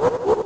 Woo!